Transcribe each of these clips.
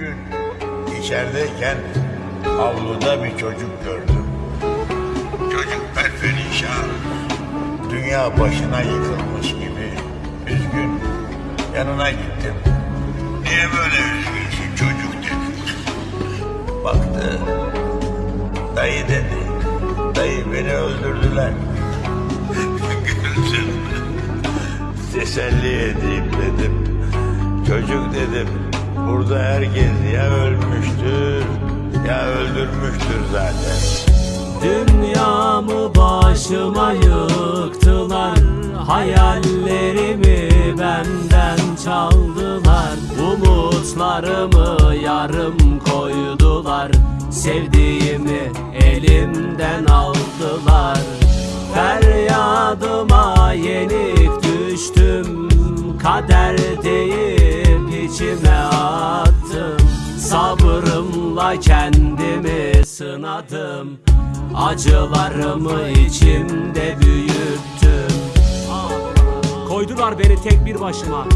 gün içerideyken avluda bir çocuk gördüm. Çocuk perperişan. Dünya başına yıkılmış gibi üzgün. Yanına gittim. Niye böyle üzgünsün çocuk dedim. Baktı. Dayı dedi. Dayı beni öldürdüler. Güldüm. Teselli edeyim dedim. Çocuk dedim. Burada herkes ya ölmüştür ya öldürmüştür zaten. Dünyamı başıma yıktılar Hayallerimi benden çaldılar. Umutlarımı yarım koydular Sevdiğimi elimden aldılar. Feryadıma yenik düştüm Kader deyip içime attım Sabrımla kendimi sınadım. Acılarımı içimde büyüttüm. Koydular beni tek bir başıma.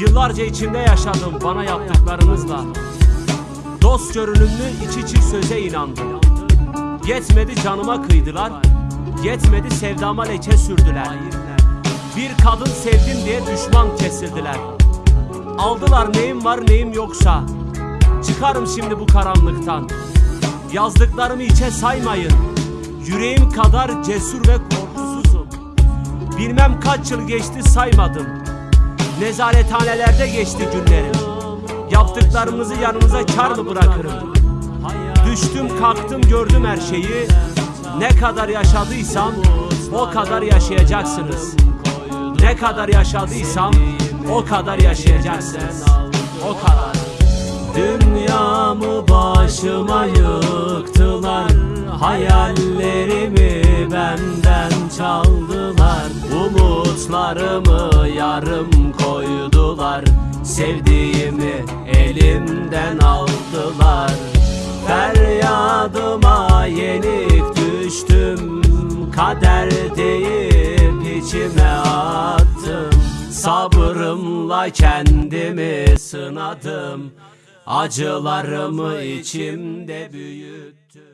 Yıllarca içimde yaşadım bana yaptıklarınızla. Dost görünümlü iç içi söze inandım. Yetmedi canıma kıydılar. Yetmedi sevdama leke sürdüler. Bir kadın sevdim diye düşman kesildiler Aldılar neyim var neyim yoksa. Çıkarım şimdi bu karanlıktan. Yazdıklarımı içe saymayın. Yüreğim kadar cesur ve korkusuzum. Bilmem kaç yıl geçti saymadım. Nezarethanelerde geçti günlerim. Yaptıklarımızı yanınıza kar mı bırakırım? Düştüm kalktım gördüm her şeyi. Ne kadar yaşadıysam o kadar yaşayacaksınız. Ne kadar yaşadıysam o kadar yaşayacaksınız O kadar. Dünyamı başıma yıktılar Hayallerimi benden çaldılar. Umutlarımı yarım koydular Sevdiğimi elimden aldılar. Feryadıma yenik düştüm Kader Sabrımla kendimi sınadım. Acılarımı içimde büyüttüm